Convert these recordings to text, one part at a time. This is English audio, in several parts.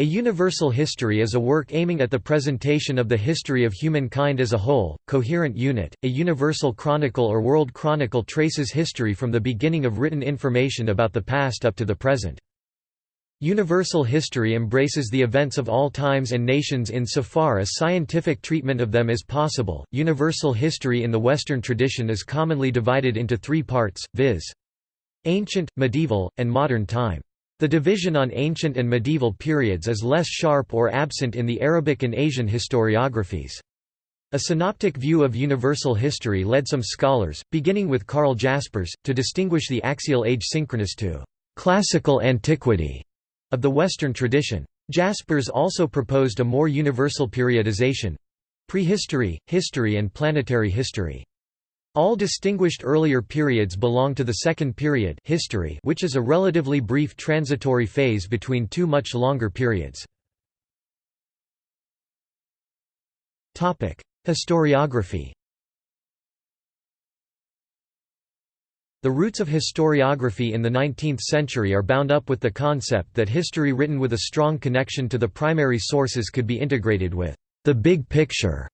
A universal history is a work aiming at the presentation of the history of humankind as a whole, coherent unit. A universal chronicle or world chronicle traces history from the beginning of written information about the past up to the present. Universal history embraces the events of all times and nations insofar as scientific treatment of them is possible. Universal history in the Western tradition is commonly divided into three parts, viz. ancient, medieval, and modern time. The division on ancient and medieval periods is less sharp or absent in the Arabic and Asian historiographies. A synoptic view of universal history led some scholars, beginning with Karl Jaspers, to distinguish the axial age synchronous to classical antiquity of the Western tradition. Jaspers also proposed a more universal periodization—prehistory, history and planetary history. All distinguished earlier periods belong to the Second Period history which is a relatively brief transitory phase between two much longer periods. Historiography The roots of historiography in the 19th century are bound up with the concept that history written with a strong connection to the primary sources could be integrated with the big picture,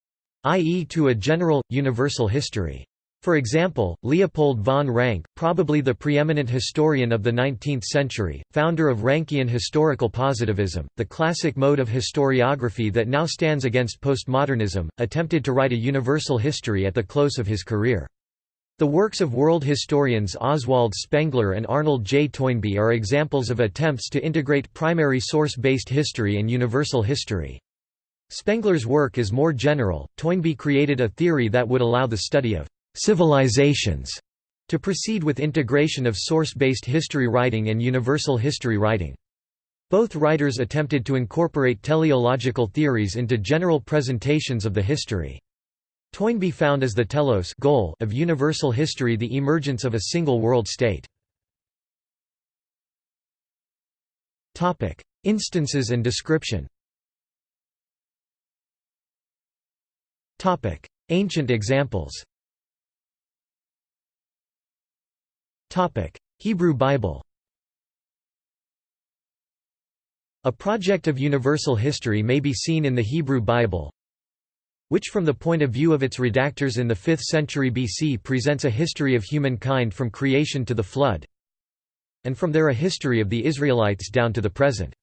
i.e. to a general, universal history. For example, Leopold von Ranke, probably the preeminent historian of the 19th century, founder of Rankian historical positivism, the classic mode of historiography that now stands against postmodernism, attempted to write a universal history at the close of his career. The works of world historians Oswald Spengler and Arnold J. Toynbee are examples of attempts to integrate primary source-based history and universal history. Spengler's work is more general, Toynbee created a theory that would allow the study of civilizations to proceed with integration of source-based history writing and universal history writing. Both writers attempted to incorporate teleological theories into general presentations of the history. Toynbee found as the telos goal of universal history the emergence of a single world state. Instances and description Ancient examples Hebrew Bible A project of universal history may be seen in the Hebrew Bible, which from the point of view of its redactors in the 5th century BC presents a history of humankind from creation to the flood, and from there a history of the Israelites down to the present.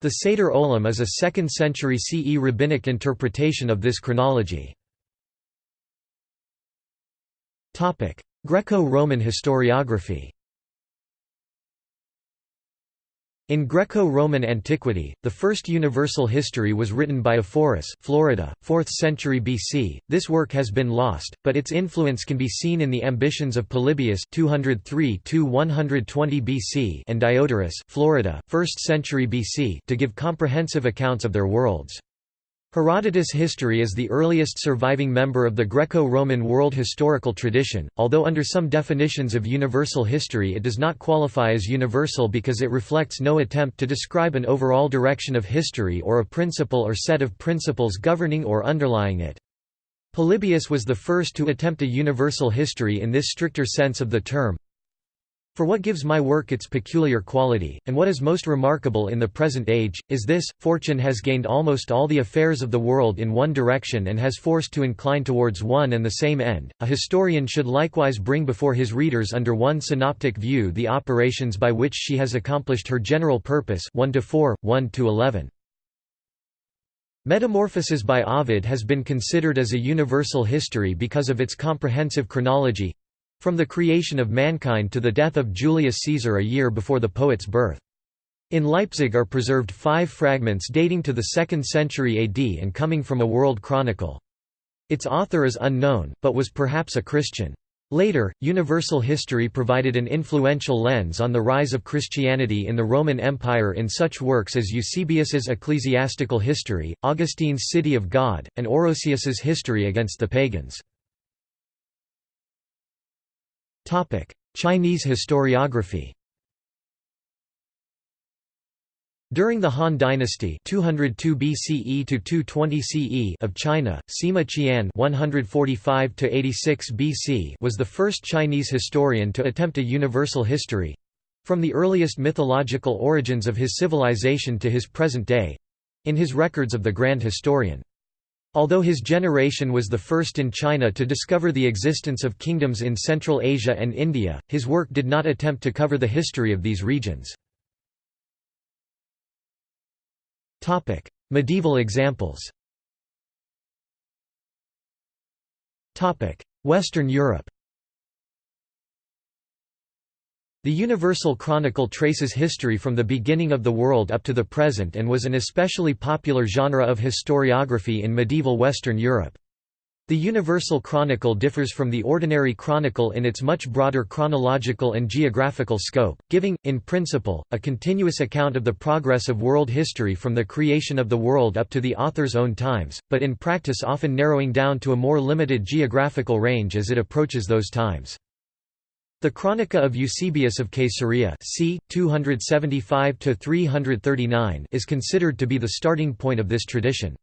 The Seder Olam is a 2nd century CE rabbinic interpretation of this chronology. Greco-Roman historiography In Greco-Roman antiquity, the first universal history was written by Ephorus Florida, 4th century BC. This work has been lost, but its influence can be seen in the ambitions of Polybius 203 120 BC and Diodorus Florida, 1st century BC to give comprehensive accounts of their worlds. Herodotus' history is the earliest surviving member of the Greco-Roman world historical tradition, although under some definitions of universal history it does not qualify as universal because it reflects no attempt to describe an overall direction of history or a principle or set of principles governing or underlying it. Polybius was the first to attempt a universal history in this stricter sense of the term, for what gives my work its peculiar quality, and what is most remarkable in the present age, is this, fortune has gained almost all the affairs of the world in one direction and has forced to incline towards one and the same end. A historian should likewise bring before his readers under one synoptic view the operations by which she has accomplished her general purpose 1 to 4, 1 to 11. Metamorphoses by Ovid has been considered as a universal history because of its comprehensive chronology, from the creation of mankind to the death of Julius Caesar a year before the poet's birth. In Leipzig are preserved five fragments dating to the 2nd century AD and coming from a world chronicle. Its author is unknown, but was perhaps a Christian. Later, universal history provided an influential lens on the rise of Christianity in the Roman Empire in such works as Eusebius's Ecclesiastical History, Augustine's City of God, and Orosius's History against the Pagans. Chinese historiography During the Han Dynasty 202 BCE to 220 CE of China, Sima Qian 145 to 86 BC was the first Chinese historian to attempt a universal history. From the earliest mythological origins of his civilization to his present day—in his records of the Grand Historian. Although his generation was the first in China to discover the existence of kingdoms in Central Asia and India, his work did not attempt to cover the history of these regions. Medieval examples. Western Europe The Universal Chronicle traces history from the beginning of the world up to the present and was an especially popular genre of historiography in medieval Western Europe. The Universal Chronicle differs from the ordinary chronicle in its much broader chronological and geographical scope, giving, in principle, a continuous account of the progress of world history from the creation of the world up to the author's own times, but in practice often narrowing down to a more limited geographical range as it approaches those times. The Chronica of Eusebius of Caesarea c. 275 is considered to be the starting point of this tradition.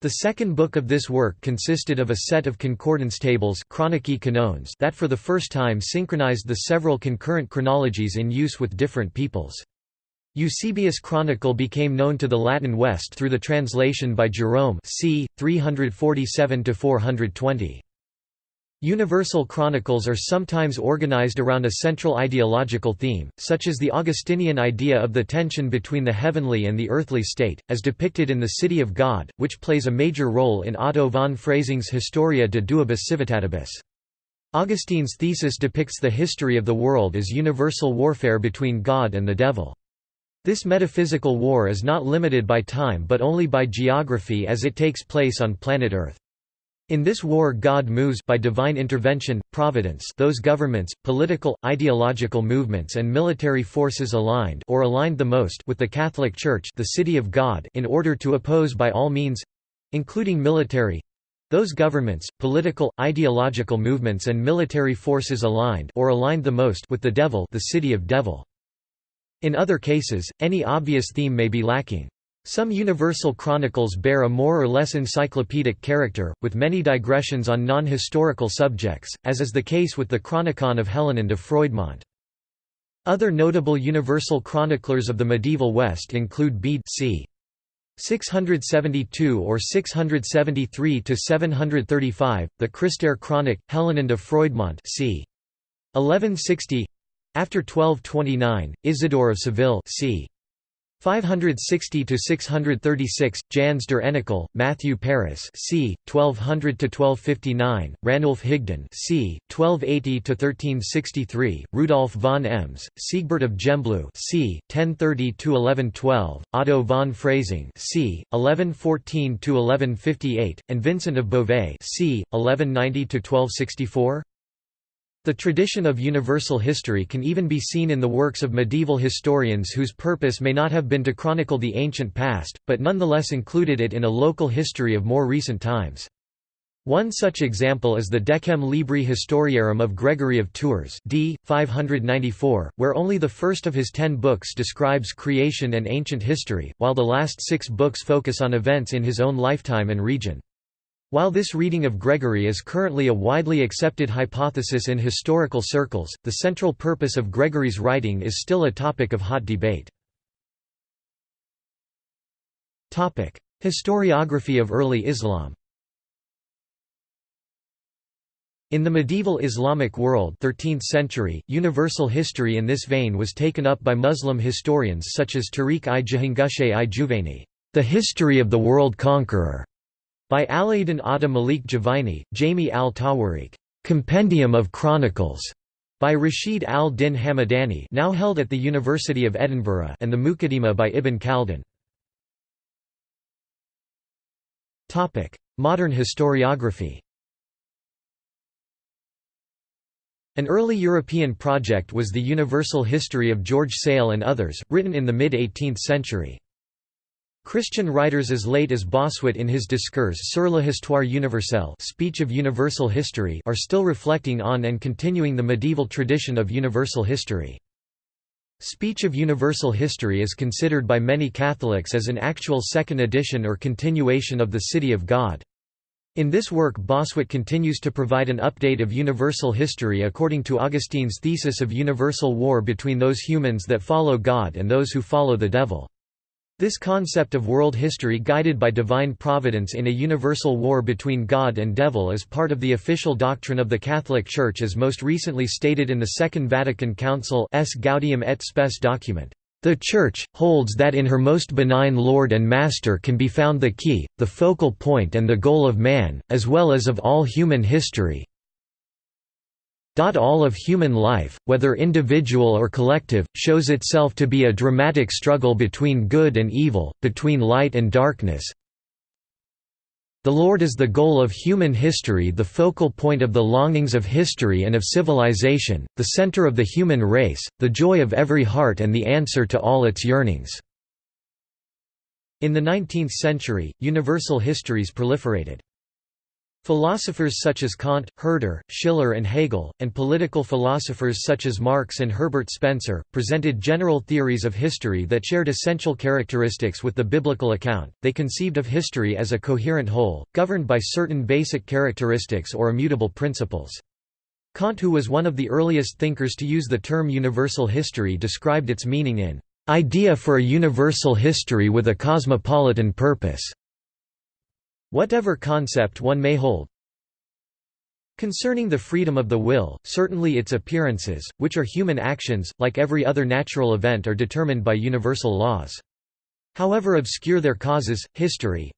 The second book of this work consisted of a set of concordance tables that for the first time synchronized the several concurrent chronologies in use with different peoples. Eusebius' Chronicle became known to the Latin West through the translation by Jerome c. 347–420. Universal chronicles are sometimes organized around a central ideological theme, such as the Augustinian idea of the tension between the heavenly and the earthly state, as depicted in The City of God, which plays a major role in Otto von Freising's Historia de Duabus Civitatibus. Augustine's thesis depicts the history of the world as universal warfare between God and the devil. This metaphysical war is not limited by time but only by geography as it takes place on planet Earth. In this war God moves by divine intervention, providence those governments, political, ideological movements and military forces aligned or aligned the most with the Catholic Church the city of God in order to oppose by all means—including military—those governments, political, ideological movements and military forces aligned or aligned the most with the devil the city of devil. In other cases, any obvious theme may be lacking. Some universal chronicles bear a more or less encyclopedic character, with many digressions on non-historical subjects, as is the case with the Chronicon of Helinand of Froidmont. Other notable universal chroniclers of the medieval West include Bede c. 672 or 673 to 735, the Christère Chronic, Helinand of Froidmont c. 1160 after 1229, Isidore of Seville c. 560 to 636 Jans der Enikel, Matthew Paris c. 1200 to 1259 Ranulf Higden c. 1280 to 1363 Rudolf von Ems Sigebert of Gembloux c. 1030 to 1112 Otto von Freising c. 1114 to 1158 and Vincent of Beauvais c. 1190 to 1264 the tradition of universal history can even be seen in the works of medieval historians whose purpose may not have been to chronicle the ancient past, but nonetheless included it in a local history of more recent times. One such example is the Decem Libri Historiarum of Gregory of Tours d. 594, where only the first of his ten books describes creation and ancient history, while the last six books focus on events in his own lifetime and region. While this reading of Gregory is currently a widely accepted hypothesis in historical circles, the central purpose of Gregory's writing is still a topic of hot debate. Historiography of early Islam In the medieval Islamic world 13th century, universal history in this vein was taken up by Muslim historians such as Tariq i Jahangushe i Juvaini, the history of the world conqueror, by Alaeddin Atta Malik Juvaini, Jami al-Tawarikh, Compendium of Chronicles, by Rashid al-Din Hamadani now held at the University of Edinburgh and the Muqaddimah by Ibn Khaldun. Modern historiography An early European project was the Universal History of George Sale and others, written in the mid-18th century. Christian writers as late as Bossuet in his Discours sur l'histoire universelle speech of universal history are still reflecting on and continuing the medieval tradition of universal history. Speech of Universal History is considered by many Catholics as an actual second edition or continuation of the City of God. In this work Bossuet continues to provide an update of universal history according to Augustine's thesis of universal war between those humans that follow God and those who follow the devil. This concept of world history guided by divine providence in a universal war between God and devil is part of the official doctrine of the Catholic Church as most recently stated in the Second Vatican Council's Gaudium et Spes document. The Church, holds that in her most benign Lord and Master can be found the key, the focal point and the goal of man, as well as of all human history, all of human life, whether individual or collective, shows itself to be a dramatic struggle between good and evil, between light and darkness. The Lord is the goal of human history the focal point of the longings of history and of civilization, the center of the human race, the joy of every heart and the answer to all its yearnings." In the 19th century, universal histories proliferated. Philosophers such as Kant, Herder, Schiller and Hegel, and political philosophers such as Marx and Herbert Spencer, presented general theories of history that shared essential characteristics with the biblical account. They conceived of history as a coherent whole, governed by certain basic characteristics or immutable principles. Kant who was one of the earliest thinkers to use the term universal history described its meaning in "...idea for a universal history with a cosmopolitan purpose." Whatever concept one may hold, Concerning the freedom of the will, certainly its appearances, which are human actions, like every other natural event are determined by universal laws. However obscure their causes, history,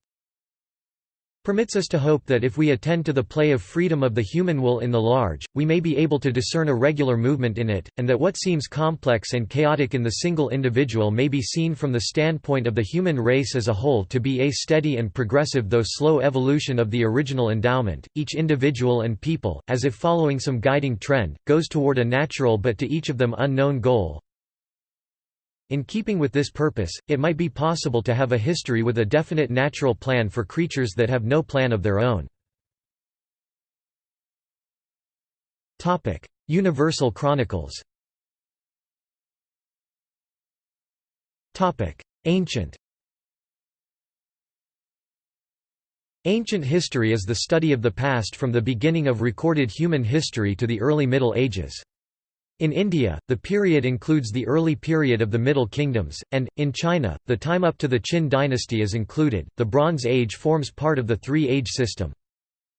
permits us to hope that if we attend to the play of freedom of the human will in the large, we may be able to discern a regular movement in it, and that what seems complex and chaotic in the single individual may be seen from the standpoint of the human race as a whole to be a steady and progressive though slow evolution of the original endowment. Each individual and people, as if following some guiding trend, goes toward a natural but to each of them unknown goal, in keeping with this purpose, it might be possible to have a history with a definite natural plan for creatures that have no plan of their own. Universal Chronicles Ancient Ancient history is the study of the past from the beginning of recorded human history to the early Middle Ages. In India, the period includes the early period of the Middle Kingdoms, and, in China, the time up to the Qin dynasty is included. The Bronze Age forms part of the Three Age system.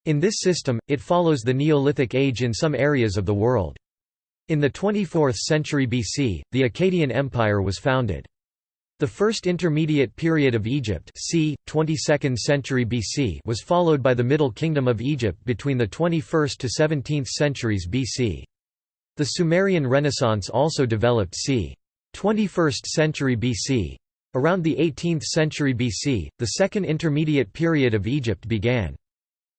In this system, it follows the Neolithic Age in some areas of the world. In the 24th century BC, the Akkadian Empire was founded. The first intermediate period of Egypt c. 22nd century BC was followed by the Middle Kingdom of Egypt between the 21st to 17th centuries BC. The Sumerian Renaissance also developed c. 21st century BC. Around the 18th century BC, the second intermediate period of Egypt began.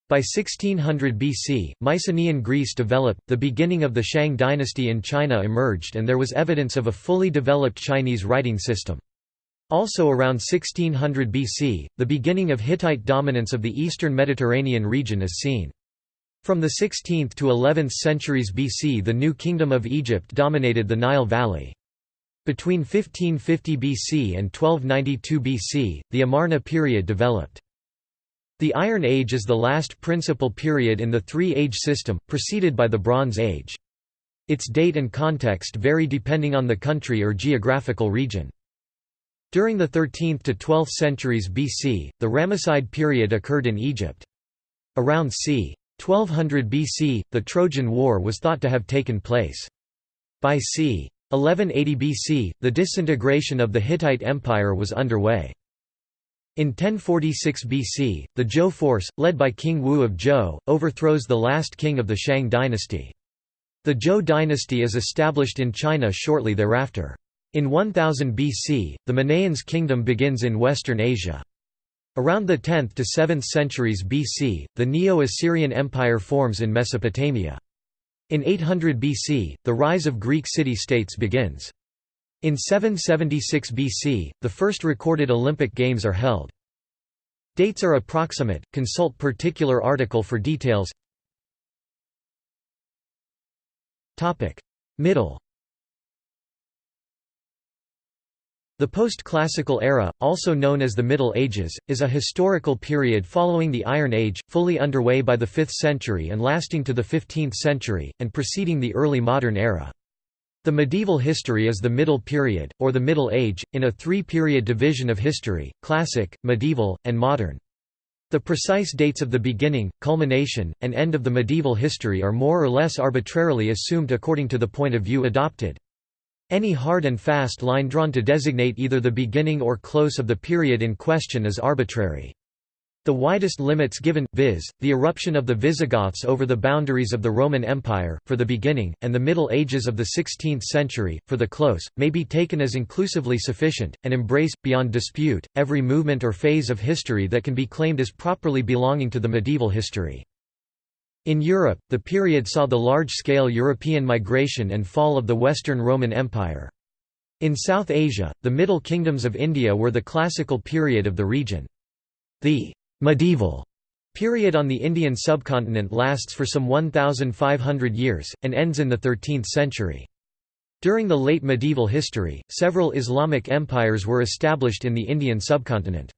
By 1600 BC, Mycenaean Greece developed, the beginning of the Shang dynasty in China emerged and there was evidence of a fully developed Chinese writing system. Also around 1600 BC, the beginning of Hittite dominance of the eastern Mediterranean region is seen. From the 16th to 11th centuries BC the New Kingdom of Egypt dominated the Nile Valley. Between 1550 BC and 1292 BC, the Amarna period developed. The Iron Age is the last principal period in the three-age system, preceded by the Bronze Age. Its date and context vary depending on the country or geographical region. During the 13th to 12th centuries BC, the Ramesside period occurred in Egypt. Around c. 1200 BC, the Trojan War was thought to have taken place. By c. 1180 BC, the disintegration of the Hittite Empire was underway. In 1046 BC, the Zhou force, led by King Wu of Zhou, overthrows the last king of the Shang dynasty. The Zhou dynasty is established in China shortly thereafter. In 1000 BC, the Mannaeans' kingdom begins in western Asia. Around the 10th to 7th centuries BC, the Neo-Assyrian Empire forms in Mesopotamia. In 800 BC, the rise of Greek city-states begins. In 776 BC, the first recorded Olympic Games are held. Dates are approximate, consult particular article for details Middle The post-classical era, also known as the Middle Ages, is a historical period following the Iron Age, fully underway by the 5th century and lasting to the 15th century, and preceding the early modern era. The medieval history is the Middle Period, or the Middle Age, in a three-period division of history, classic, medieval, and modern. The precise dates of the beginning, culmination, and end of the medieval history are more or less arbitrarily assumed according to the point of view adopted. Any hard and fast line drawn to designate either the beginning or close of the period in question is arbitrary. The widest limits given, viz., the eruption of the Visigoths over the boundaries of the Roman Empire, for the beginning, and the Middle Ages of the 16th century, for the close, may be taken as inclusively sufficient, and embrace, beyond dispute, every movement or phase of history that can be claimed as properly belonging to the medieval history. In Europe, the period saw the large-scale European migration and fall of the Western Roman Empire. In South Asia, the Middle Kingdoms of India were the classical period of the region. The medieval period on the Indian subcontinent lasts for some 1,500 years, and ends in the 13th century. During the late medieval history, several Islamic empires were established in the Indian subcontinent.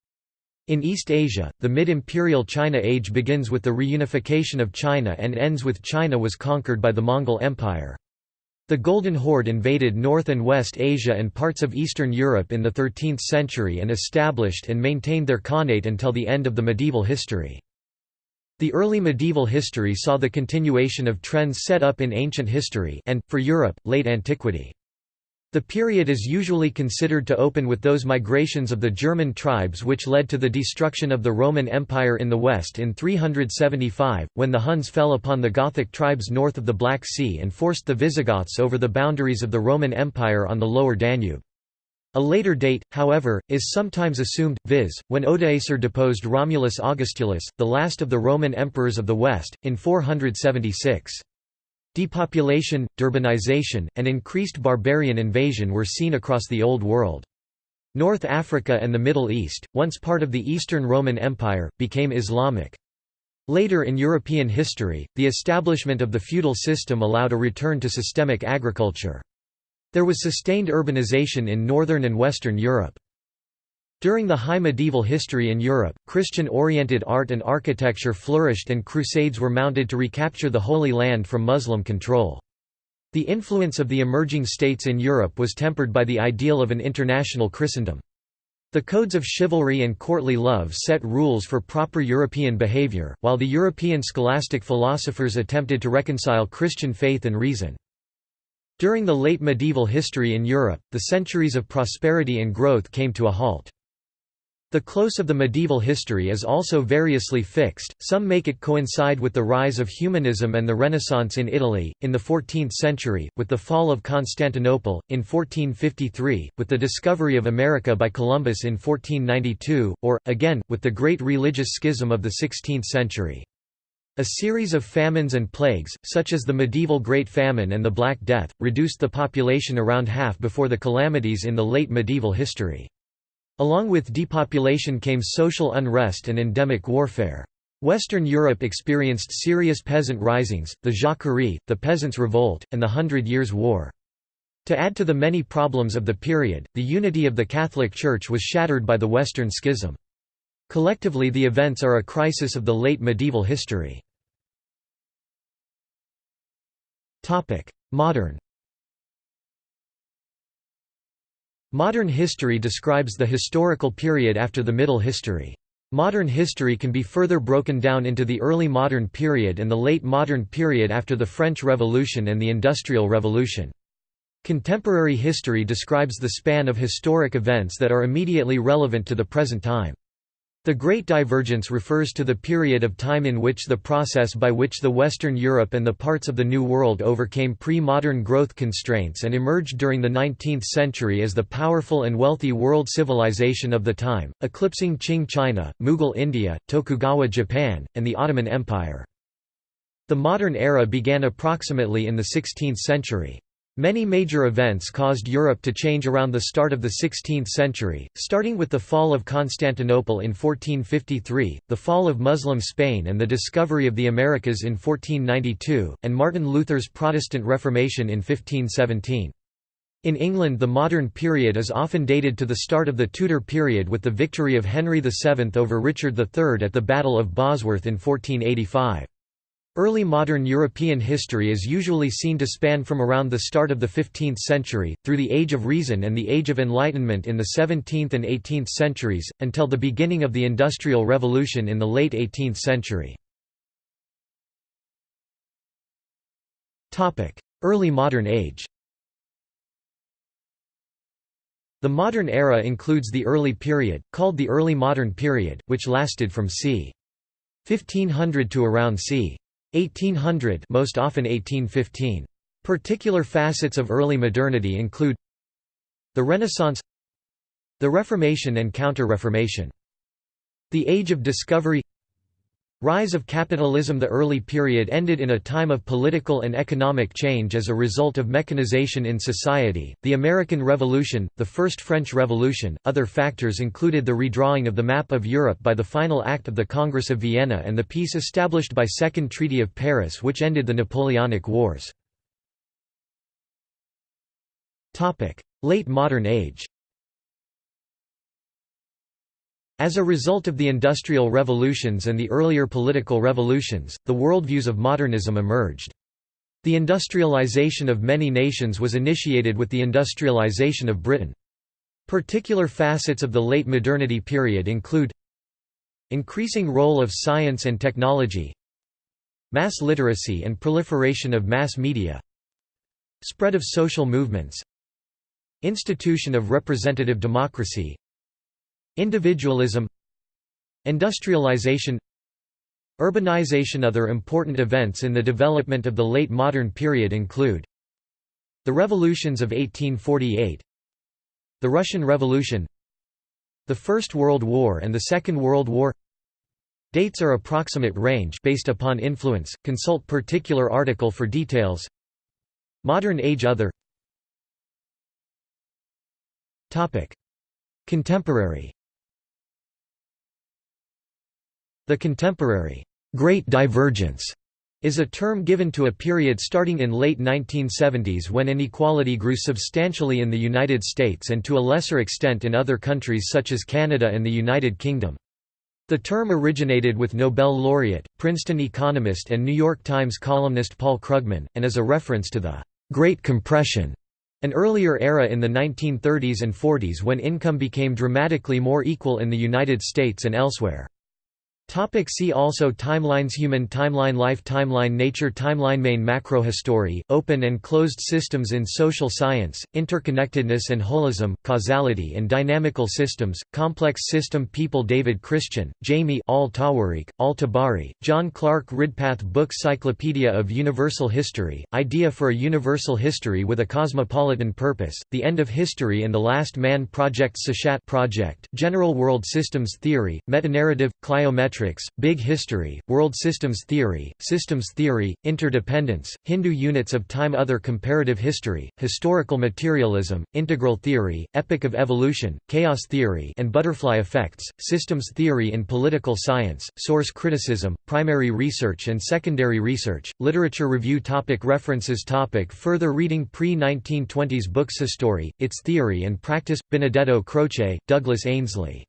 In East Asia, the mid-imperial China age begins with the reunification of China and ends with China was conquered by the Mongol Empire. The Golden Horde invaded North and West Asia and parts of Eastern Europe in the 13th century and established and maintained their khanate until the end of the medieval history. The early medieval history saw the continuation of trends set up in ancient history and, for Europe, late antiquity. The period is usually considered to open with those migrations of the German tribes which led to the destruction of the Roman Empire in the west in 375, when the Huns fell upon the Gothic tribes north of the Black Sea and forced the Visigoths over the boundaries of the Roman Empire on the lower Danube. A later date, however, is sometimes assumed, viz., when Odoacer deposed Romulus Augustulus, the last of the Roman emperors of the West, in 476. Depopulation, urbanization, and increased barbarian invasion were seen across the Old World. North Africa and the Middle East, once part of the Eastern Roman Empire, became Islamic. Later in European history, the establishment of the feudal system allowed a return to systemic agriculture. There was sustained urbanization in northern and western Europe. During the high medieval history in Europe, Christian-oriented art and architecture flourished and crusades were mounted to recapture the Holy Land from Muslim control. The influence of the emerging states in Europe was tempered by the ideal of an international Christendom. The codes of chivalry and courtly love set rules for proper European behavior, while the European scholastic philosophers attempted to reconcile Christian faith and reason. During the late medieval history in Europe, the centuries of prosperity and growth came to a halt. The close of the medieval history is also variously fixed, some make it coincide with the rise of humanism and the Renaissance in Italy, in the 14th century, with the fall of Constantinople, in 1453, with the discovery of America by Columbus in 1492, or, again, with the Great Religious Schism of the 16th century. A series of famines and plagues, such as the medieval Great Famine and the Black Death, reduced the population around half before the calamities in the late medieval history. Along with depopulation came social unrest and endemic warfare. Western Europe experienced serious peasant risings, the Jacquerie, the Peasants' Revolt, and the Hundred Years' War. To add to the many problems of the period, the unity of the Catholic Church was shattered by the Western Schism. Collectively the events are a crisis of the late medieval history. Modern Modern history describes the historical period after the Middle History. Modern history can be further broken down into the early modern period and the late modern period after the French Revolution and the Industrial Revolution. Contemporary history describes the span of historic events that are immediately relevant to the present time. The Great Divergence refers to the period of time in which the process by which the Western Europe and the parts of the New World overcame pre-modern growth constraints and emerged during the 19th century as the powerful and wealthy world civilization of the time, eclipsing Qing China, Mughal India, Tokugawa Japan, and the Ottoman Empire. The modern era began approximately in the 16th century. Many major events caused Europe to change around the start of the 16th century, starting with the fall of Constantinople in 1453, the fall of Muslim Spain and the discovery of the Americas in 1492, and Martin Luther's Protestant Reformation in 1517. In England the modern period is often dated to the start of the Tudor period with the victory of Henry VII over Richard III at the Battle of Bosworth in 1485. Early modern European history is usually seen to span from around the start of the 15th century, through the Age of Reason and the Age of Enlightenment in the 17th and 18th centuries, until the beginning of the Industrial Revolution in the late 18th century. Early modern age The modern era includes the early period, called the early modern period, which lasted from c. 1500 to around c. 1800 most often 1815. Particular facets of early modernity include the Renaissance the Reformation and Counter-Reformation the Age of Discovery Rise of capitalism The early period ended in a time of political and economic change as a result of mechanization in society, the American Revolution, the First French Revolution. Other factors included the redrawing of the map of Europe by the final act of the Congress of Vienna and the peace established by Second Treaty of Paris which ended the Napoleonic Wars. Late modern age As a result of the Industrial Revolutions and the earlier political revolutions, the worldviews of modernism emerged. The industrialization of many nations was initiated with the industrialization of Britain. Particular facets of the late modernity period include Increasing role of science and technology Mass literacy and proliferation of mass media Spread of social movements Institution of representative democracy Individualism Industrialization Urbanization. Other important events in the development of the late modern period include The revolutions of 1848 The Russian Revolution The First World War and the Second World War. Dates are approximate range based upon influence, consult particular article for details. Modern Age. Other Contemporary The contemporary Great Divergence is a term given to a period starting in late 1970s when inequality grew substantially in the United States and to a lesser extent in other countries such as Canada and the United Kingdom. The term originated with Nobel laureate, Princeton economist and New York Times columnist Paul Krugman, and is a reference to the «Great Compression», an earlier era in the 1930s and 40s when income became dramatically more equal in the United States and elsewhere. Topic see also Timelines Human timeline Life timeline Nature timeline Main macrohistory, open and closed systems in social science, interconnectedness and holism, causality and dynamical systems, complex system People David Christian, Jami Al-Tawarikh, Al-Tabari, John Clark Ridpath Book Cyclopedia of Universal History, Idea for a Universal History with a Cosmopolitan Purpose, The End of History and the Last Man Project Seshat Project, General World Systems Theory, Metanarrative, Cliometric Matrix, Big History, World Systems Theory, Systems Theory, Interdependence, Hindu Units of Time Other Comparative History, Historical Materialism, Integral Theory, epic of Evolution, Chaos Theory and Butterfly Effects, Systems Theory in Political Science, Source Criticism, Primary Research and Secondary Research, Literature Review topic References topic Further reading Pre-1920s books History, Its Theory and Practice, Benedetto Croce, Douglas Ainslie.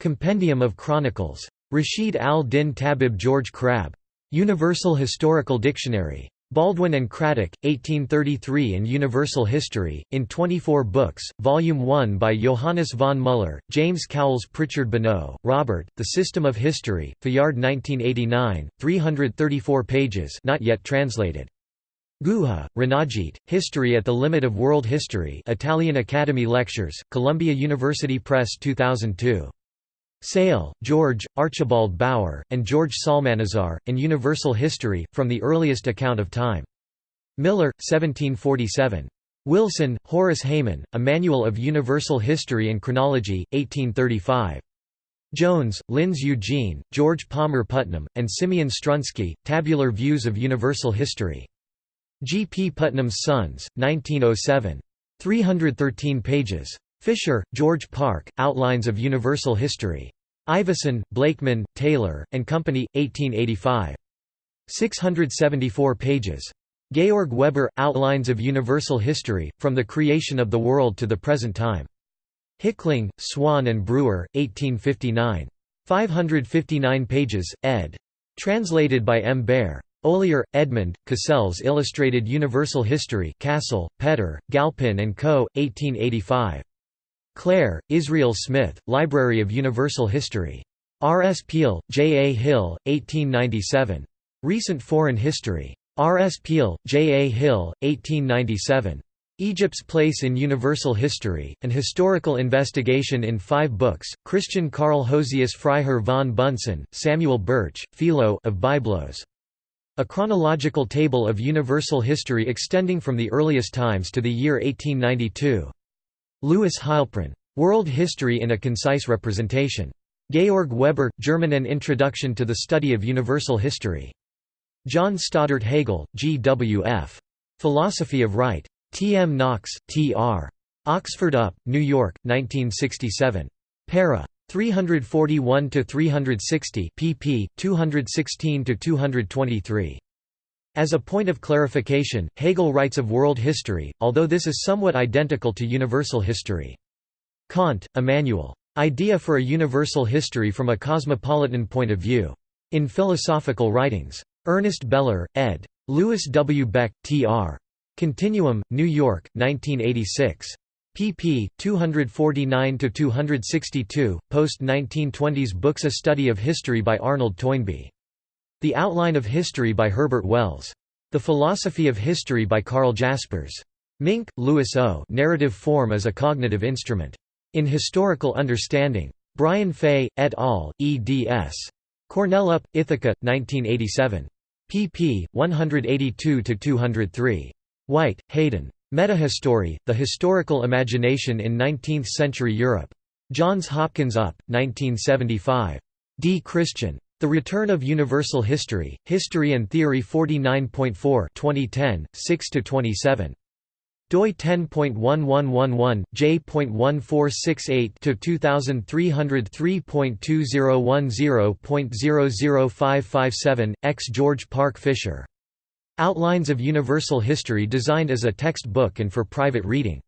Compendium of Chronicles. Rashid al-Din Tabib George Crabbe. Universal Historical Dictionary. Baldwin and Cradock, 1833 and Universal History, in 24 books, Volume 1 by Johannes von Müller, James Cowles Prichard Bonneau, Robert, The System of History, Fayard 1989, 334 pages not yet translated. Guha, Ranajit, History at the Limit of World History Italian Academy Lectures, Columbia University Press 2002. Sale, George, Archibald Bower, and George Psalmanazar, and Universal History, From the Earliest Account of Time. Miller, 1747. Wilson, Horace Hayman, A Manual of Universal History and Chronology, 1835. Jones, Linz Eugene, George Palmer Putnam, and Simeon Strunsky, Tabular Views of Universal History. G. P. Putnam's Sons, 1907. 313 pages. Fisher, George Park, Outlines of Universal History. Ivison, Blakeman, Taylor, and Company, 1885. 674 pages. Georg Weber – Outlines of Universal History, From the Creation of the World to the Present Time. Hickling, Swan and Brewer, 1859. 559 pages, ed. Translated by M. Baer. Ollier, Edmund, Cassell's Illustrated Universal History Cassell, Petter, Galpin and Co., 1885. Clare, Israel Smith, Library of Universal History. R. S. Peale, J. A. Hill, 1897. Recent Foreign History. R. S. Peale, J. A. Hill, 1897. Egypt's Place in Universal History, An Historical Investigation in Five Books, Christian Karl Hosius Freiherr von Bunsen, Samuel Birch, Philo of Byblos. A chronological table of universal history extending from the earliest times to the year 1892. Louis Heilprin. World History in a Concise Representation. Georg Weber, German An Introduction to the Study of Universal History. John Stoddard Hegel, G. W. F. Philosophy of Right. T. M. Knox, T. R. Oxford Up, New York, 1967. Para. 341–360 pp. 216–223. As a point of clarification, Hegel writes of world history, although this is somewhat identical to universal history. Kant, Immanuel. Idea for a Universal History from a Cosmopolitan Point of View. In Philosophical Writings. Ernst Behler, ed. Louis W. Beck, T.R. Continuum, New York, 1986. pp. 249–262, post-1920s books A Study of History by Arnold Toynbee. The Outline of History by Herbert Wells. The Philosophy of History by Karl Jaspers. Mink, Louis O. Narrative Form as a Cognitive Instrument. In Historical Understanding. Brian Fay, et al., eds. Cornell Up, Ithaca, 1987 pp. 182–203. White, Hayden. Metahistory, The Historical Imagination in Nineteenth-Century Europe. Johns Hopkins Up, 1975. D. Christian. The Return of Universal History, History and Theory 49.4 2010, 6–27 doi 10.1111 j.1468 to 2303.2010.00557 X. George Park Fisher. Outlines of Universal History designed as a text book and for private reading.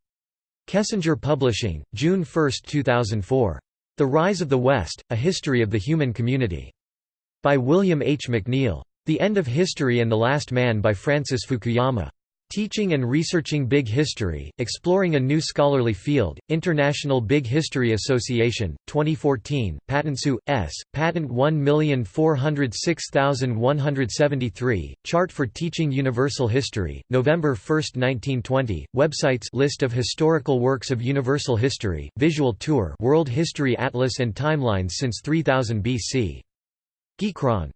Kessinger Publishing June 1, 2004 The Rise of the West A History of the Human Community by William H. McNeill The End of History and the Last Man by Francis Fukuyama Teaching and Researching Big History, Exploring a New Scholarly Field, International Big History Association, 2014, Patentsu, S., Patent 1406173, Chart for Teaching Universal History, November 1, 1920, Websites List of historical works of universal history, Visual Tour World History Atlas and Timelines since 3000 BC. Geekron